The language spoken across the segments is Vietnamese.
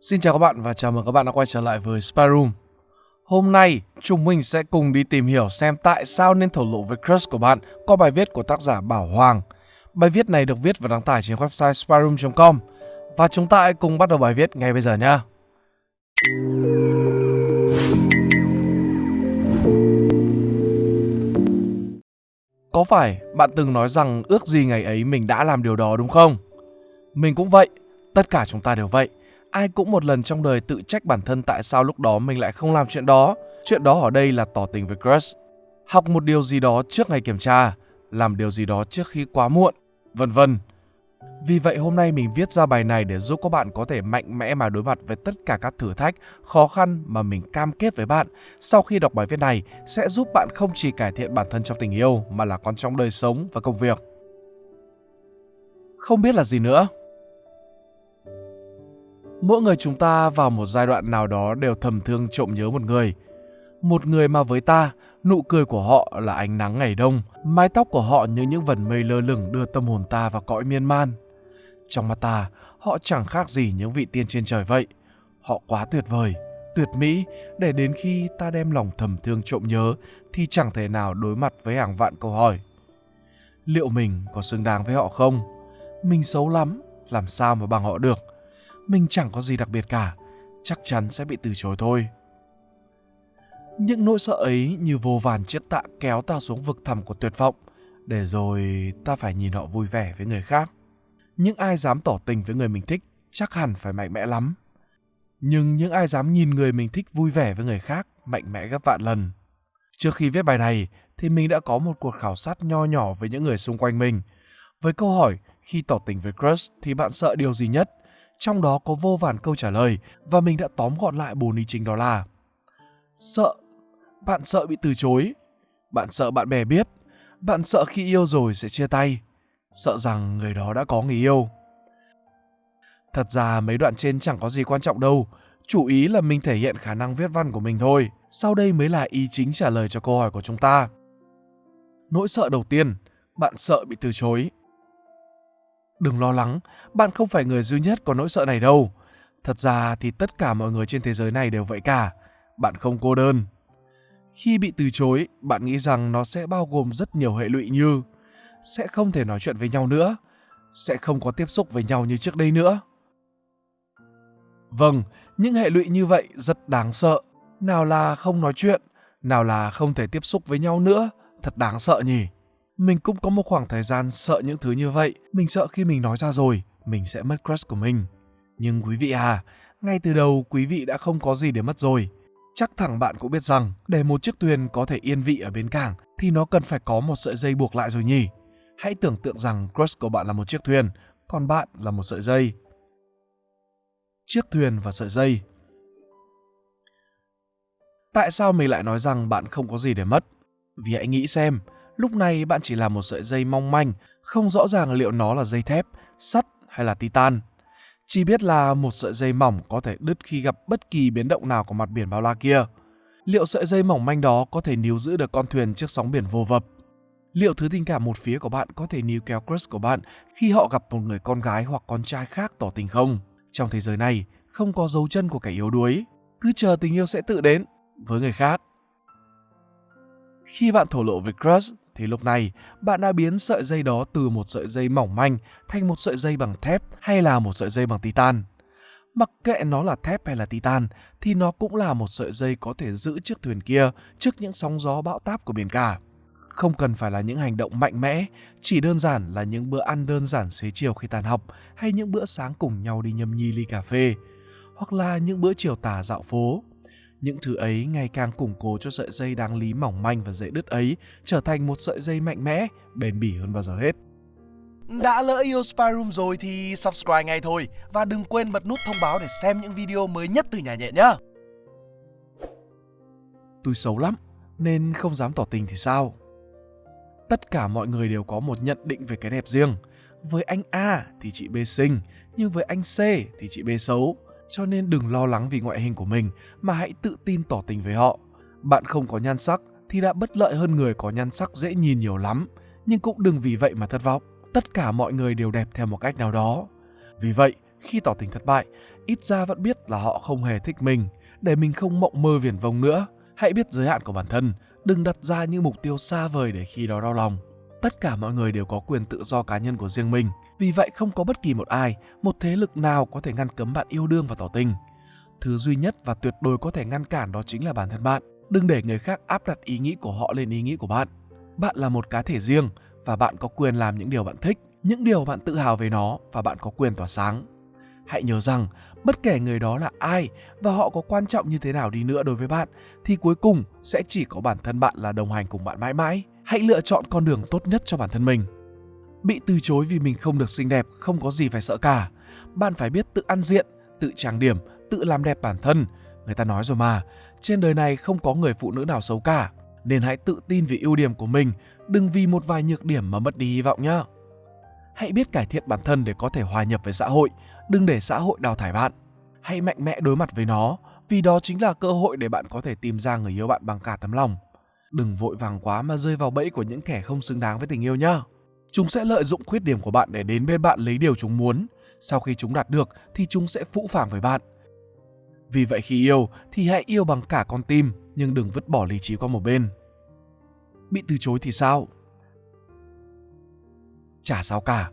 Xin chào các bạn và chào mừng các bạn đã quay trở lại với Spy Room. Hôm nay, chúng mình sẽ cùng đi tìm hiểu xem tại sao nên thổ lộ với crush của bạn qua bài viết của tác giả Bảo Hoàng. Bài viết này được viết và đăng tải trên website spyroom.com và chúng ta hãy cùng bắt đầu bài viết ngay bây giờ nhé. Có phải bạn từng nói rằng ước gì ngày ấy mình đã làm điều đó đúng không? Mình cũng vậy, tất cả chúng ta đều vậy ai cũng một lần trong đời tự trách bản thân tại sao lúc đó mình lại không làm chuyện đó. Chuyện đó ở đây là tỏ tình với crush. Học một điều gì đó trước ngày kiểm tra, làm điều gì đó trước khi quá muộn, vân vân. Vì vậy hôm nay mình viết ra bài này để giúp các bạn có thể mạnh mẽ mà đối mặt với tất cả các thử thách, khó khăn mà mình cam kết với bạn. Sau khi đọc bài viết này sẽ giúp bạn không chỉ cải thiện bản thân trong tình yêu mà là còn trong đời sống và công việc. Không biết là gì nữa, Mỗi người chúng ta vào một giai đoạn nào đó đều thầm thương trộm nhớ một người. Một người mà với ta, nụ cười của họ là ánh nắng ngày đông, mái tóc của họ như những vần mây lơ lửng đưa tâm hồn ta vào cõi miên man. Trong mắt ta, họ chẳng khác gì những vị tiên trên trời vậy. Họ quá tuyệt vời, tuyệt mỹ để đến khi ta đem lòng thầm thương trộm nhớ thì chẳng thể nào đối mặt với hàng vạn câu hỏi. Liệu mình có xứng đáng với họ không? Mình xấu lắm, làm sao mà bằng họ được? Mình chẳng có gì đặc biệt cả, chắc chắn sẽ bị từ chối thôi. Những nỗi sợ ấy như vô vàn chiếc tạ kéo ta xuống vực thẳm của tuyệt vọng, để rồi ta phải nhìn họ vui vẻ với người khác. Những ai dám tỏ tình với người mình thích chắc hẳn phải mạnh mẽ lắm. Nhưng những ai dám nhìn người mình thích vui vẻ với người khác mạnh mẽ gấp vạn lần. Trước khi viết bài này thì mình đã có một cuộc khảo sát nho nhỏ với những người xung quanh mình. Với câu hỏi khi tỏ tình với crush thì bạn sợ điều gì nhất? Trong đó có vô vàn câu trả lời và mình đã tóm gọn lại bốn ý chính đó là, sợ, bạn sợ bị từ chối, bạn sợ bạn bè biết, bạn sợ khi yêu rồi sẽ chia tay, sợ rằng người đó đã có người yêu. Thật ra mấy đoạn trên chẳng có gì quan trọng đâu, chủ ý là mình thể hiện khả năng viết văn của mình thôi, sau đây mới là ý chính trả lời cho câu hỏi của chúng ta. Nỗi sợ đầu tiên, bạn sợ bị từ chối. Đừng lo lắng, bạn không phải người duy nhất có nỗi sợ này đâu. Thật ra thì tất cả mọi người trên thế giới này đều vậy cả. Bạn không cô đơn. Khi bị từ chối, bạn nghĩ rằng nó sẽ bao gồm rất nhiều hệ lụy như sẽ không thể nói chuyện với nhau nữa, sẽ không có tiếp xúc với nhau như trước đây nữa. Vâng, những hệ lụy như vậy rất đáng sợ. Nào là không nói chuyện, nào là không thể tiếp xúc với nhau nữa, thật đáng sợ nhỉ. Mình cũng có một khoảng thời gian sợ những thứ như vậy. Mình sợ khi mình nói ra rồi, mình sẽ mất crush của mình. Nhưng quý vị à, ngay từ đầu quý vị đã không có gì để mất rồi. Chắc thẳng bạn cũng biết rằng để một chiếc thuyền có thể yên vị ở bến cảng thì nó cần phải có một sợi dây buộc lại rồi nhỉ. Hãy tưởng tượng rằng crush của bạn là một chiếc thuyền, còn bạn là một sợi dây. Chiếc thuyền và sợi dây Tại sao mình lại nói rằng bạn không có gì để mất? Vì hãy nghĩ xem, Lúc này bạn chỉ là một sợi dây mong manh, không rõ ràng liệu nó là dây thép, sắt hay là titan. Chỉ biết là một sợi dây mỏng có thể đứt khi gặp bất kỳ biến động nào của mặt biển bao la kia. Liệu sợi dây mỏng manh đó có thể níu giữ được con thuyền trước sóng biển vô vập? Liệu thứ tình cảm một phía của bạn có thể níu kéo crush của bạn khi họ gặp một người con gái hoặc con trai khác tỏ tình không? Trong thế giới này, không có dấu chân của kẻ yếu đuối. Cứ chờ tình yêu sẽ tự đến với người khác. Khi bạn thổ lộ với crush thì lúc này bạn đã biến sợi dây đó từ một sợi dây mỏng manh thành một sợi dây bằng thép hay là một sợi dây bằng titan. Mặc kệ nó là thép hay là titan thì nó cũng là một sợi dây có thể giữ chiếc thuyền kia trước những sóng gió bão táp của biển cả. Không cần phải là những hành động mạnh mẽ, chỉ đơn giản là những bữa ăn đơn giản xế chiều khi tàn học hay những bữa sáng cùng nhau đi nhâm nhi ly cà phê hoặc là những bữa chiều tà dạo phố những thứ ấy ngày càng củng cố cho sợi dây đáng lý mỏng manh và dễ đứt ấy trở thành một sợi dây mạnh mẽ, bền bỉ hơn bao giờ hết. Đã lỡ yêu Spy Room rồi thì subscribe ngay thôi và đừng quên bật nút thông báo để xem những video mới nhất từ nhà nhện nhé. Tôi xấu lắm nên không dám tỏ tình thì sao? Tất cả mọi người đều có một nhận định về cái đẹp riêng. Với anh A thì chị B xinh, nhưng với anh C thì chị B xấu cho nên đừng lo lắng vì ngoại hình của mình mà hãy tự tin tỏ tình với họ. Bạn không có nhan sắc thì đã bất lợi hơn người có nhan sắc dễ nhìn nhiều lắm, nhưng cũng đừng vì vậy mà thất vọng. Tất cả mọi người đều đẹp theo một cách nào đó. Vì vậy, khi tỏ tình thất bại, ít ra vẫn biết là họ không hề thích mình, để mình không mộng mơ viển vông nữa. Hãy biết giới hạn của bản thân, đừng đặt ra những mục tiêu xa vời để khi đó đau lòng. Tất cả mọi người đều có quyền tự do cá nhân của riêng mình, vì vậy không có bất kỳ một ai, một thế lực nào có thể ngăn cấm bạn yêu đương và tỏ tình. Thứ duy nhất và tuyệt đối có thể ngăn cản đó chính là bản thân bạn. Đừng để người khác áp đặt ý nghĩ của họ lên ý nghĩ của bạn. Bạn là một cá thể riêng và bạn có quyền làm những điều bạn thích, những điều bạn tự hào về nó và bạn có quyền tỏa sáng. Hãy nhớ rằng, bất kể người đó là ai và họ có quan trọng như thế nào đi nữa đối với bạn thì cuối cùng sẽ chỉ có bản thân bạn là đồng hành cùng bạn mãi mãi. Hãy lựa chọn con đường tốt nhất cho bản thân mình. Bị từ chối vì mình không được xinh đẹp không có gì phải sợ cả. Bạn phải biết tự ăn diện, tự trang điểm, tự làm đẹp bản thân. Người ta nói rồi mà, trên đời này không có người phụ nữ nào xấu cả. Nên hãy tự tin về ưu điểm của mình, đừng vì một vài nhược điểm mà mất đi hy vọng nhé. Hãy biết cải thiện bản thân để có thể hòa nhập với xã hội, đừng để xã hội đào thải bạn. Hãy mạnh mẽ đối mặt với nó, vì đó chính là cơ hội để bạn có thể tìm ra người yêu bạn bằng cả tấm lòng. Đừng vội vàng quá mà rơi vào bẫy của những kẻ không xứng đáng với tình yêu nhá. Chúng sẽ lợi dụng khuyết điểm của bạn để đến bên bạn lấy điều chúng muốn. Sau khi chúng đạt được thì chúng sẽ phũ phàng với bạn. Vì vậy khi yêu thì hãy yêu bằng cả con tim nhưng đừng vứt bỏ lý trí qua một bên. Bị từ chối thì sao? Chả sao cả.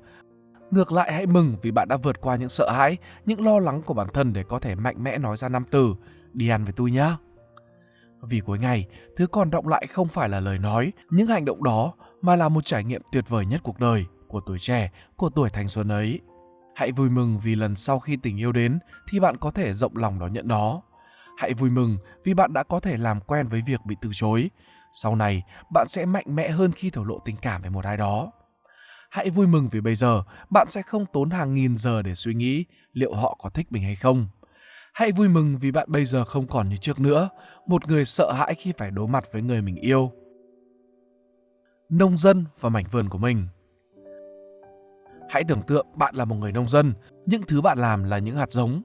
Ngược lại hãy mừng vì bạn đã vượt qua những sợ hãi, những lo lắng của bản thân để có thể mạnh mẽ nói ra năm từ đi ăn với tôi nhé. Vì cuối ngày, thứ còn động lại không phải là lời nói, những hành động đó mà là một trải nghiệm tuyệt vời nhất cuộc đời, của tuổi trẻ, của tuổi thanh xuân ấy. Hãy vui mừng vì lần sau khi tình yêu đến thì bạn có thể rộng lòng đón nhận nó. Hãy vui mừng vì bạn đã có thể làm quen với việc bị từ chối. Sau này, bạn sẽ mạnh mẽ hơn khi thổ lộ tình cảm với một ai đó. Hãy vui mừng vì bây giờ bạn sẽ không tốn hàng nghìn giờ để suy nghĩ liệu họ có thích mình hay không. Hãy vui mừng vì bạn bây giờ không còn như trước nữa, một người sợ hãi khi phải đối mặt với người mình yêu. Nông dân và mảnh vườn của mình Hãy tưởng tượng bạn là một người nông dân, những thứ bạn làm là những hạt giống.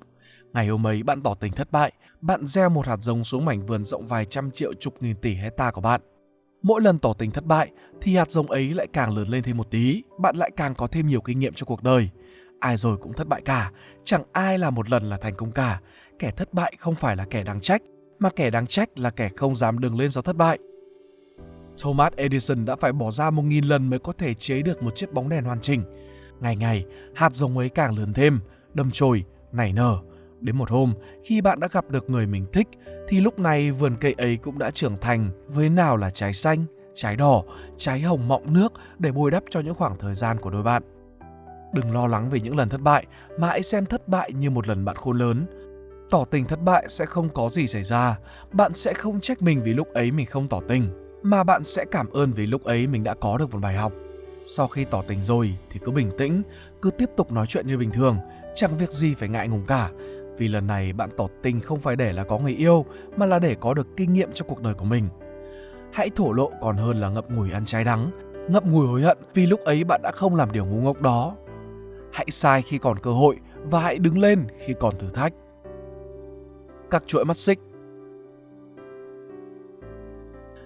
Ngày hôm ấy bạn tỏ tình thất bại, bạn gieo một hạt giống xuống mảnh vườn rộng vài trăm triệu chục nghìn tỷ hecta của bạn. Mỗi lần tỏ tình thất bại thì hạt giống ấy lại càng lớn lên thêm một tí, bạn lại càng có thêm nhiều kinh nghiệm cho cuộc đời. Ai rồi cũng thất bại cả, chẳng ai là một lần là thành công cả. Kẻ thất bại không phải là kẻ đáng trách, mà kẻ đáng trách là kẻ không dám đứng lên do thất bại. Thomas Edison đã phải bỏ ra một nghìn lần mới có thể chế được một chiếc bóng đèn hoàn chỉnh. Ngày ngày, hạt giống ấy càng lớn thêm, đâm chồi, nảy nở. Đến một hôm, khi bạn đã gặp được người mình thích, thì lúc này vườn cây ấy cũng đã trưởng thành với nào là trái xanh, trái đỏ, trái hồng mọng nước để bồi đắp cho những khoảng thời gian của đôi bạn. Đừng lo lắng về những lần thất bại, mà hãy xem thất bại như một lần bạn khôn lớn. Tỏ tình thất bại sẽ không có gì xảy ra, bạn sẽ không trách mình vì lúc ấy mình không tỏ tình, mà bạn sẽ cảm ơn vì lúc ấy mình đã có được một bài học. Sau khi tỏ tình rồi thì cứ bình tĩnh, cứ tiếp tục nói chuyện như bình thường, chẳng việc gì phải ngại ngùng cả. Vì lần này bạn tỏ tình không phải để là có người yêu, mà là để có được kinh nghiệm cho cuộc đời của mình. Hãy thổ lộ còn hơn là ngậm ngùi ăn trái đắng, ngậm ngùi hối hận vì lúc ấy bạn đã không làm điều ngu ngốc đó. Hãy sai khi còn cơ hội và hãy đứng lên khi còn thử thách. Các chuỗi mắt xích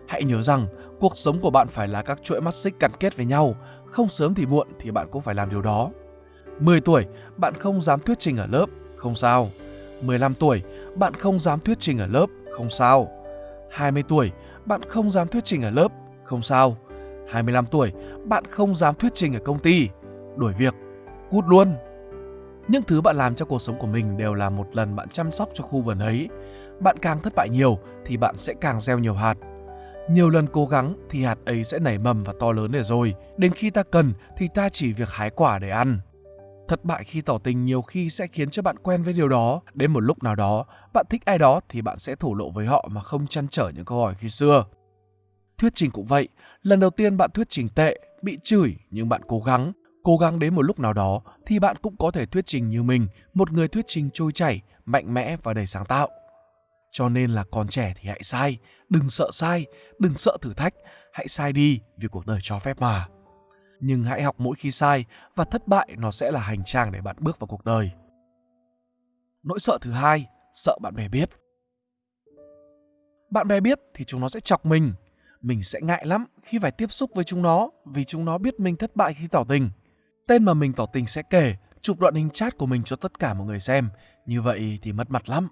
Hãy nhớ rằng cuộc sống của bạn phải là các chuỗi mắt xích gắn kết với nhau, không sớm thì muộn thì bạn cũng phải làm điều đó. 10 tuổi, bạn không dám thuyết trình ở lớp, không sao. 15 tuổi, bạn không dám thuyết trình ở lớp, không sao. 20 tuổi, bạn không dám thuyết trình ở lớp, không sao. 25 tuổi, bạn không dám thuyết trình ở công ty, đuổi việc, cút luôn. Những thứ bạn làm trong cuộc sống của mình đều là một lần bạn chăm sóc cho khu vườn ấy. Bạn càng thất bại nhiều thì bạn sẽ càng gieo nhiều hạt. Nhiều lần cố gắng thì hạt ấy sẽ nảy mầm và to lớn để rồi. Đến khi ta cần thì ta chỉ việc hái quả để ăn. Thất bại khi tỏ tình nhiều khi sẽ khiến cho bạn quen với điều đó. Đến một lúc nào đó, bạn thích ai đó thì bạn sẽ thổ lộ với họ mà không chăn trở những câu hỏi khi xưa. Thuyết trình cũng vậy, lần đầu tiên bạn thuyết trình tệ, bị chửi nhưng bạn cố gắng. Cố gắng đến một lúc nào đó thì bạn cũng có thể thuyết trình như mình, một người thuyết trình trôi chảy, mạnh mẽ và đầy sáng tạo. Cho nên là còn trẻ thì hãy sai, đừng sợ sai, đừng sợ thử thách, hãy sai đi vì cuộc đời cho phép mà. Nhưng hãy học mỗi khi sai và thất bại nó sẽ là hành trang để bạn bước vào cuộc đời. Nỗi sợ thứ hai, sợ bạn bè biết. Bạn bè biết thì chúng nó sẽ chọc mình. Mình sẽ ngại lắm khi phải tiếp xúc với chúng nó vì chúng nó biết mình thất bại khi tỏ tình. Tên mà mình tỏ tình sẽ kể, chụp đoạn hình chat của mình cho tất cả mọi người xem. Như vậy thì mất mặt lắm.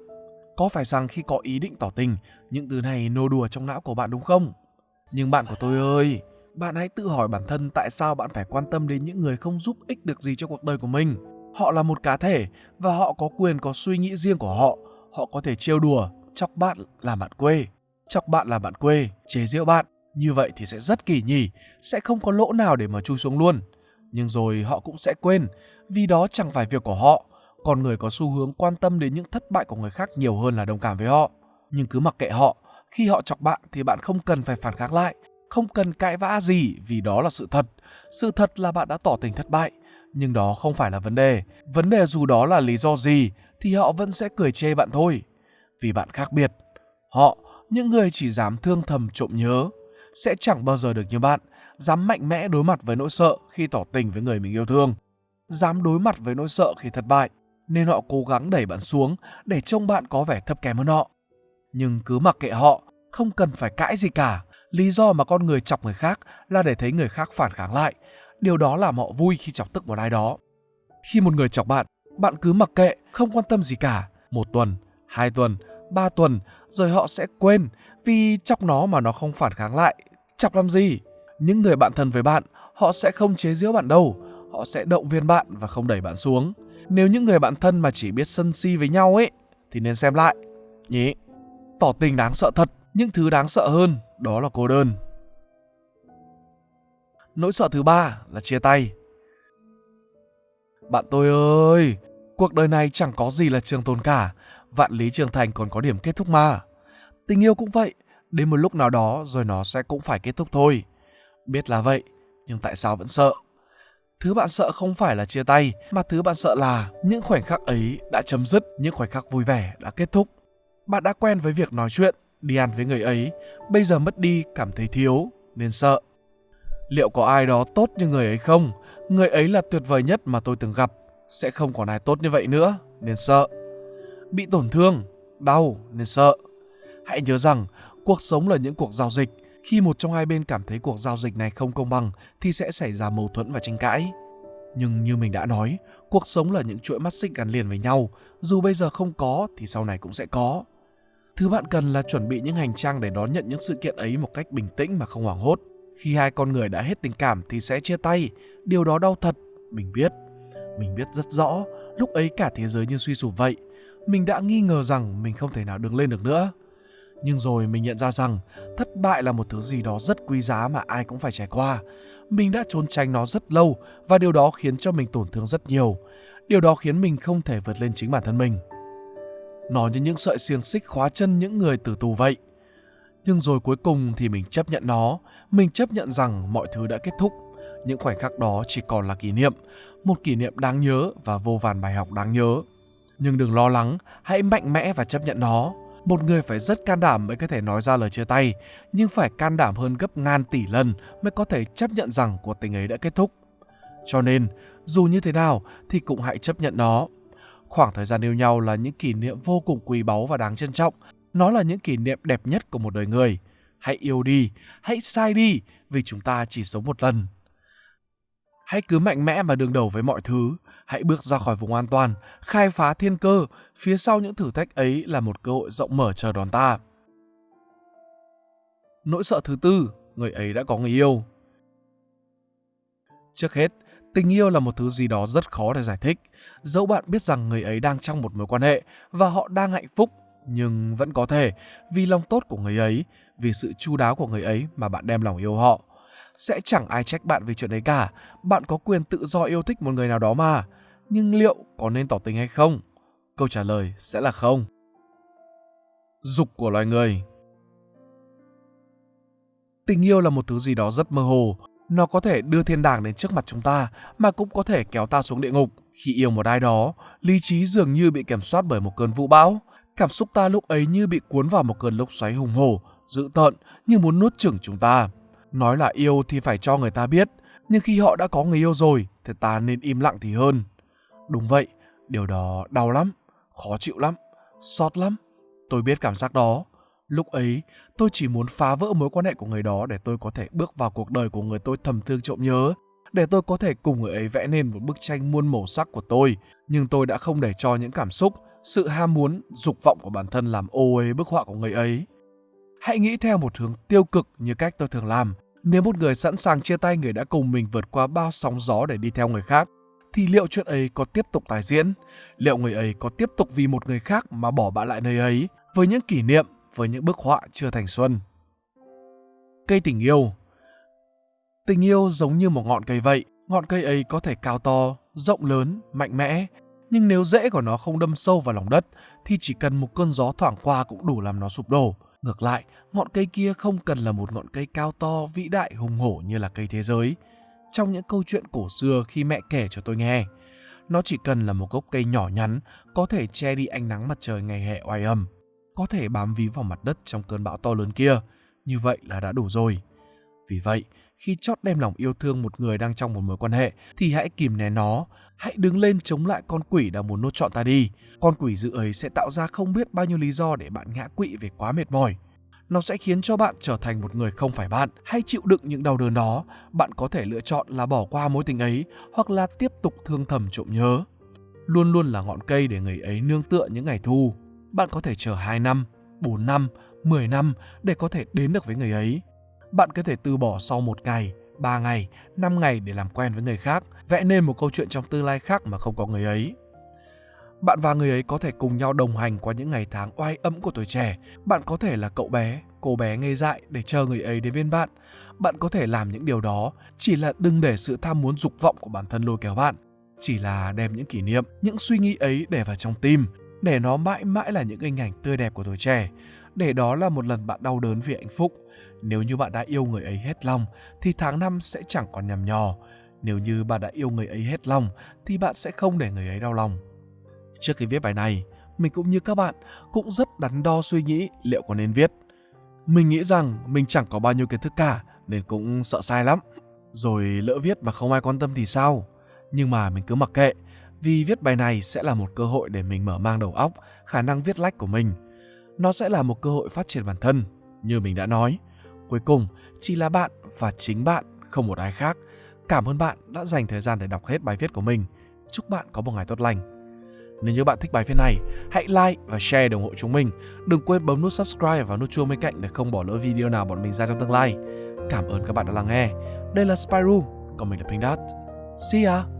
Có phải rằng khi có ý định tỏ tình, những từ này nô đùa trong não của bạn đúng không? Nhưng bạn của tôi ơi, bạn hãy tự hỏi bản thân tại sao bạn phải quan tâm đến những người không giúp ích được gì cho cuộc đời của mình. Họ là một cá thể và họ có quyền có suy nghĩ riêng của họ. Họ có thể trêu đùa, chọc bạn là bạn quê. Chọc bạn là bạn quê, chế giễu bạn. Như vậy thì sẽ rất kỳ nhỉ, sẽ không có lỗ nào để mà chui xuống luôn. Nhưng rồi họ cũng sẽ quên, vì đó chẳng phải việc của họ. Con người có xu hướng quan tâm đến những thất bại của người khác nhiều hơn là đồng cảm với họ. Nhưng cứ mặc kệ họ, khi họ chọc bạn thì bạn không cần phải phản kháng lại, không cần cãi vã gì vì đó là sự thật. Sự thật là bạn đã tỏ tình thất bại, nhưng đó không phải là vấn đề. Vấn đề dù đó là lý do gì thì họ vẫn sẽ cười chê bạn thôi. Vì bạn khác biệt. Họ, những người chỉ dám thương thầm trộm nhớ, sẽ chẳng bao giờ được như bạn, dám mạnh mẽ đối mặt với nỗi sợ khi tỏ tình với người mình yêu thương, dám đối mặt với nỗi sợ khi thất bại, nên họ cố gắng đẩy bạn xuống để trông bạn có vẻ thấp kém hơn họ. Nhưng cứ mặc kệ họ, không cần phải cãi gì cả. Lý do mà con người chọc người khác là để thấy người khác phản kháng lại. Điều đó làm họ vui khi chọc tức một ai đó. Khi một người chọc bạn, bạn cứ mặc kệ, không quan tâm gì cả. Một tuần, hai tuần, ba tuần, rồi họ sẽ quên vì chọc nó mà nó không phản kháng lại. Chọc làm gì? Những người bạn thân với bạn, họ sẽ không chế giễu bạn đâu. Họ sẽ động viên bạn và không đẩy bạn xuống. Nếu những người bạn thân mà chỉ biết sân si với nhau ấy, thì nên xem lại. Nhỉ? Tỏ tình đáng sợ thật, nhưng thứ đáng sợ hơn đó là cô đơn. Nỗi sợ thứ ba là chia tay. Bạn tôi ơi, cuộc đời này chẳng có gì là trường tồn cả, vạn lý trường thành còn có điểm kết thúc mà. Tình yêu cũng vậy, đến một lúc nào đó rồi nó sẽ cũng phải kết thúc thôi. Biết là vậy, nhưng tại sao vẫn sợ? Thứ bạn sợ không phải là chia tay, mà thứ bạn sợ là những khoảnh khắc ấy đã chấm dứt, những khoảnh khắc vui vẻ đã kết thúc. Bạn đã quen với việc nói chuyện, đi ăn với người ấy, bây giờ mất đi cảm thấy thiếu nên sợ. Liệu có ai đó tốt như người ấy không? Người ấy là tuyệt vời nhất mà tôi từng gặp, sẽ không còn ai tốt như vậy nữa nên sợ. Bị tổn thương, đau nên sợ. Hãy nhớ rằng cuộc sống là những cuộc giao dịch, khi một trong hai bên cảm thấy cuộc giao dịch này không công bằng thì sẽ xảy ra mâu thuẫn và tranh cãi. Nhưng như mình đã nói, cuộc sống là những chuỗi mắt xích gắn liền với nhau, dù bây giờ không có thì sau này cũng sẽ có. Thứ bạn cần là chuẩn bị những hành trang để đón nhận những sự kiện ấy một cách bình tĩnh mà không hoảng hốt. Khi hai con người đã hết tình cảm thì sẽ chia tay, điều đó đau thật, mình biết. Mình biết rất rõ, lúc ấy cả thế giới như suy sụp vậy. Mình đã nghi ngờ rằng mình không thể nào đứng lên được nữa. Nhưng rồi mình nhận ra rằng thất bại là một thứ gì đó rất quý giá mà ai cũng phải trải qua. Mình đã trốn tránh nó rất lâu và điều đó khiến cho mình tổn thương rất nhiều. Điều đó khiến mình không thể vượt lên chính bản thân mình. Nó như những sợi xiềng xích khóa chân những người tử tù vậy. Nhưng rồi cuối cùng thì mình chấp nhận nó, mình chấp nhận rằng mọi thứ đã kết thúc. Những khoảnh khắc đó chỉ còn là kỷ niệm, một kỷ niệm đáng nhớ và vô vàn bài học đáng nhớ. Nhưng đừng lo lắng, hãy mạnh mẽ và chấp nhận nó. Một người phải rất can đảm mới có thể nói ra lời chia tay, nhưng phải can đảm hơn gấp ngàn tỷ lần mới có thể chấp nhận rằng cuộc tình ấy đã kết thúc. Cho nên, dù như thế nào thì cũng hãy chấp nhận nó. Khoảng thời gian yêu nhau là những kỷ niệm vô cùng quý báu và đáng trân trọng. Nó là những kỷ niệm đẹp nhất của một đời người. Hãy yêu đi, hãy sai đi, vì chúng ta chỉ sống một lần. Hãy cứ mạnh mẽ mà đương đầu với mọi thứ. Hãy bước ra khỏi vùng an toàn, khai phá thiên cơ. Phía sau những thử thách ấy là một cơ hội rộng mở chờ đón ta. Nỗi sợ thứ tư, người ấy đã có người yêu. Trước hết, tình yêu là một thứ gì đó rất khó để giải thích. Dẫu bạn biết rằng người ấy đang trong một mối quan hệ và họ đang hạnh phúc, nhưng vẫn có thể vì lòng tốt của người ấy, vì sự chu đáo của người ấy mà bạn đem lòng yêu họ sẽ chẳng ai trách bạn vì chuyện đấy cả. Bạn có quyền tự do yêu thích một người nào đó mà. Nhưng liệu có nên tỏ tình hay không? Câu trả lời sẽ là không. Dục của loài người Tình yêu là một thứ gì đó rất mơ hồ. Nó có thể đưa thiên đàng đến trước mặt chúng ta, mà cũng có thể kéo ta xuống địa ngục. Khi yêu một ai đó, lý trí dường như bị kiểm soát bởi một cơn vũ bão. Cảm xúc ta lúc ấy như bị cuốn vào một cơn lốc xoáy hùng hổ, dữ tợn như muốn nuốt chửng chúng ta. Nói là yêu thì phải cho người ta biết, nhưng khi họ đã có người yêu rồi thì ta nên im lặng thì hơn. Đúng vậy, điều đó đau lắm, khó chịu lắm, xót lắm. Tôi biết cảm giác đó. Lúc ấy, tôi chỉ muốn phá vỡ mối quan hệ của người đó để tôi có thể bước vào cuộc đời của người tôi thầm thương trộm nhớ, để tôi có thể cùng người ấy vẽ nên một bức tranh muôn màu sắc của tôi. Nhưng tôi đã không để cho những cảm xúc, sự ham muốn, dục vọng của bản thân làm ô uế bức họa của người ấy. Hãy nghĩ theo một hướng tiêu cực như cách tôi thường làm. Nếu một người sẵn sàng chia tay người đã cùng mình vượt qua bao sóng gió để đi theo người khác, thì liệu chuyện ấy có tiếp tục tái diễn? Liệu người ấy có tiếp tục vì một người khác mà bỏ bạn lại nơi ấy với những kỷ niệm, với những bức họa chưa thành xuân? Cây tình yêu Tình yêu giống như một ngọn cây vậy, ngọn cây ấy có thể cao to, rộng lớn, mạnh mẽ, nhưng nếu rễ của nó không đâm sâu vào lòng đất thì chỉ cần một cơn gió thoảng qua cũng đủ làm nó sụp đổ. Ngược lại, ngọn cây kia không cần là một ngọn cây cao to, vĩ đại, hùng hổ như là cây thế giới. Trong những câu chuyện cổ xưa khi mẹ kể cho tôi nghe, nó chỉ cần là một gốc cây nhỏ nhắn, có thể che đi ánh nắng mặt trời ngày hè oai âm, có thể bám víu vào mặt đất trong cơn bão to lớn kia. Như vậy là đã đủ rồi. Vì vậy, khi chót đem lòng yêu thương một người đang trong một mối quan hệ thì hãy kìm nén nó, hãy đứng lên chống lại con quỷ đang muốn nuốt trọn ta đi. Con quỷ dữ ấy sẽ tạo ra không biết bao nhiêu lý do để bạn ngã quỵ về quá mệt mỏi. Nó sẽ khiến cho bạn trở thành một người không phải bạn hay chịu đựng những đau đớn đó. Bạn có thể lựa chọn là bỏ qua mối tình ấy hoặc là tiếp tục thương thầm trộm nhớ. Luôn luôn là ngọn cây để người ấy nương tựa những ngày thu. Bạn có thể chờ 2 năm, 4 năm, 10 năm để có thể đến được với người ấy bạn có thể từ bỏ sau một ngày, 3 ngày, 5 ngày để làm quen với người khác, vẽ nên một câu chuyện trong tương lai khác mà không có người ấy. Bạn và người ấy có thể cùng nhau đồng hành qua những ngày tháng oai ấm của tuổi trẻ. Bạn có thể là cậu bé, cô bé ngây dại để chờ người ấy đến bên bạn. Bạn có thể làm những điều đó, chỉ là đừng để sự tham muốn dục vọng của bản thân lôi kéo bạn. Chỉ là đem những kỷ niệm, những suy nghĩ ấy để vào trong tim, để nó mãi mãi là những hình ảnh tươi đẹp của tuổi trẻ. Để đó là một lần bạn đau đớn vì hạnh phúc, nếu như bạn đã yêu người ấy hết lòng thì tháng năm sẽ chẳng còn nhằm nhò. Nếu như bạn đã yêu người ấy hết lòng thì bạn sẽ không để người ấy đau lòng. Trước khi viết bài này, mình cũng như các bạn cũng rất đắn đo suy nghĩ liệu có nên viết. Mình nghĩ rằng mình chẳng có bao nhiêu kiến thức cả nên cũng sợ sai lắm. Rồi lỡ viết mà không ai quan tâm thì sao? Nhưng mà mình cứ mặc kệ vì viết bài này sẽ là một cơ hội để mình mở mang đầu óc, khả năng viết lách của mình. Nó sẽ là một cơ hội phát triển bản thân, như mình đã nói. Cuối cùng chỉ là bạn và chính bạn, không một ai khác. Cảm ơn bạn đã dành thời gian để đọc hết bài viết của mình. Chúc bạn có một ngày tốt lành. Nếu như bạn thích bài viết này, hãy like và share để ủng hộ chúng mình. Đừng quên bấm nút subscribe và nút chuông bên cạnh để không bỏ lỡ video nào bọn mình ra trong tương lai. Cảm ơn các bạn đã lắng nghe. Đây là Spy còn mình là Pink Dot. See ya!